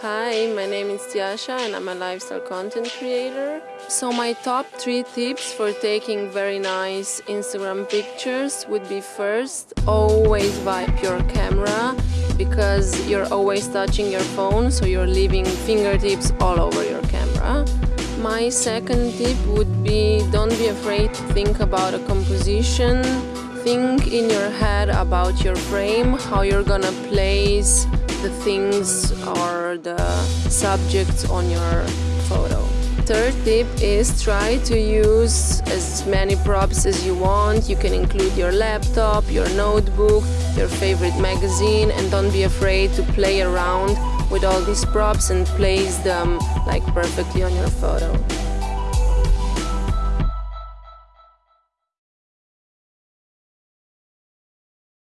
Hi, my name is Tiasha and I'm a lifestyle content creator. So my top three tips for taking very nice Instagram pictures would be first, always wipe your camera because you're always touching your phone so you're leaving fingertips all over your camera. My second tip would be don't be afraid to think about a composition. Think in your head about your frame, how you're gonna place the things or the subjects on your photo. Third tip is try to use as many props as you want. You can include your laptop, your notebook, your favorite magazine and don't be afraid to play around with all these props and place them like perfectly on your photo.